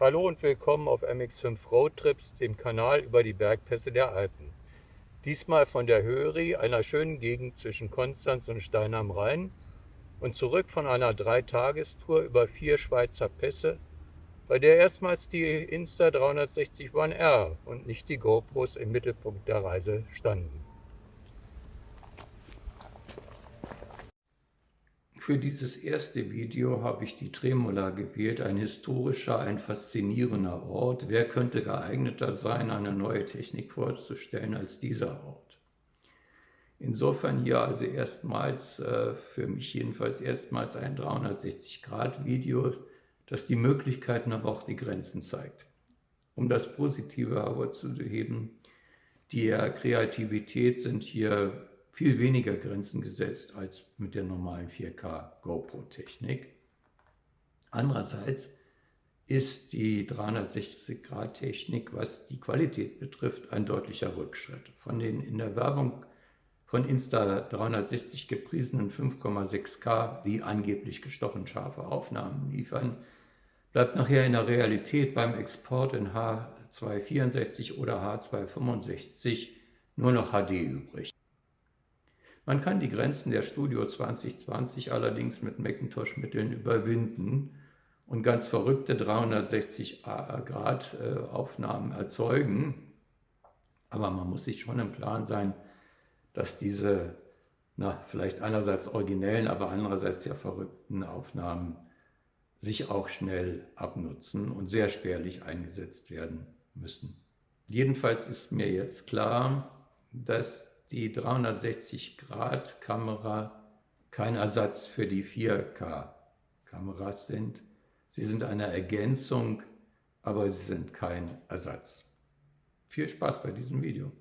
Hallo und willkommen auf MX5 Roadtrips, dem Kanal über die Bergpässe der Alpen. Diesmal von der Höri, einer schönen Gegend zwischen Konstanz und Stein am Rhein und zurück von einer Dreitagestour über vier Schweizer Pässe, bei der erstmals die Insta360 One R und nicht die GoPros im Mittelpunkt der Reise standen. Für dieses erste Video habe ich die Tremola gewählt, ein historischer, ein faszinierender Ort. Wer könnte geeigneter sein, eine neue Technik vorzustellen als dieser Ort? Insofern hier also erstmals, äh, für mich jedenfalls erstmals ein 360-Grad-Video, das die Möglichkeiten, aber auch die Grenzen zeigt. Um das Positive aber zu heben, die Kreativität sind hier viel weniger Grenzen gesetzt als mit der normalen 4K GoPro-Technik. Andererseits ist die 360-Grad-Technik, was die Qualität betrifft, ein deutlicher Rückschritt. Von den in der Werbung von Insta360 gepriesenen 5,6K, die angeblich gestochen scharfe Aufnahmen liefern, bleibt nachher in der Realität beim Export in H264 oder H265 nur noch HD übrig. Man kann die Grenzen der Studio 2020 allerdings mit Macintosh-Mitteln überwinden und ganz verrückte 360 Grad äh, Aufnahmen erzeugen. Aber man muss sich schon im Klaren sein, dass diese na, vielleicht einerseits originellen, aber andererseits sehr verrückten Aufnahmen sich auch schnell abnutzen und sehr spärlich eingesetzt werden müssen. Jedenfalls ist mir jetzt klar, dass die 360-Grad-Kamera kein Ersatz für die 4K-Kameras sind. Sie sind eine Ergänzung, aber sie sind kein Ersatz. Viel Spaß bei diesem Video.